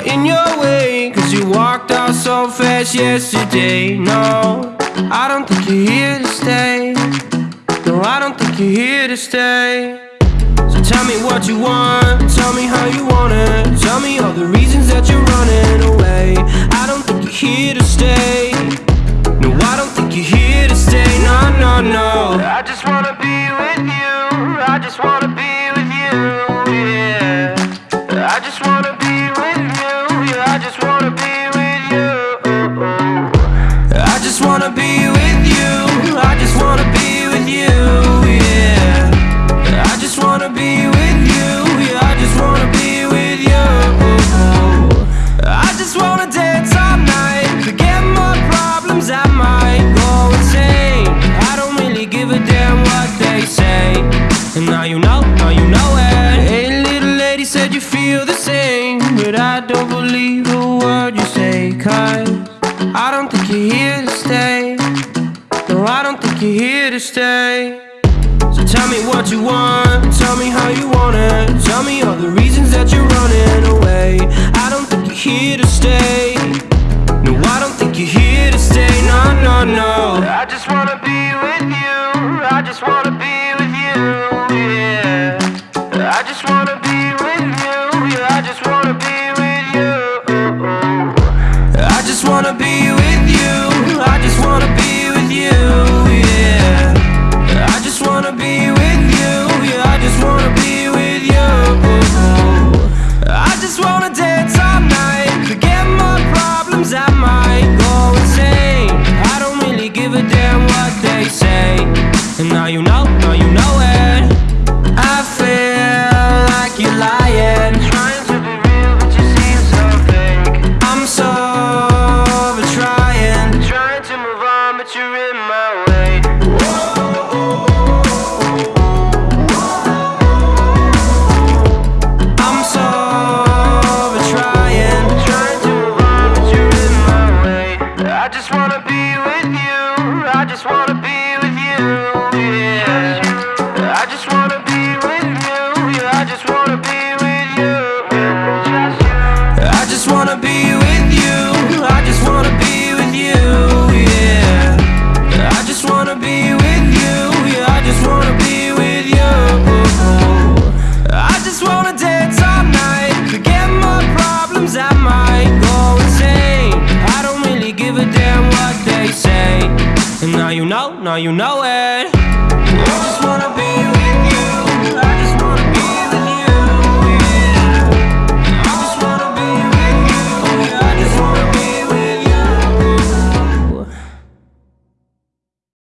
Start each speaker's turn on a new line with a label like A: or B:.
A: in your way. Cause you walked out so fast yesterday. No, I don't think you're here to stay. No, I don't think you're here to stay. So tell me what you want. Tell me how you want it. Tell me all the reasons that you're running away. I don't feel the same. But I don't believe a word you say. Cause I don't think you're here to stay. No, I don't think you're here to stay. So tell me what you want, tell me how you want it. Tell me all the reasons that you're running away. I don't think you're here to stay. No, I don't think you're here to stay. No, no, no. I just wanna be wanna be I just wanna be with you. I just wanna be with you. Yeah. I just wanna be with you. Yeah, I just wanna be with you. I just wanna be they say. And now you know, now you know it. I just wanna be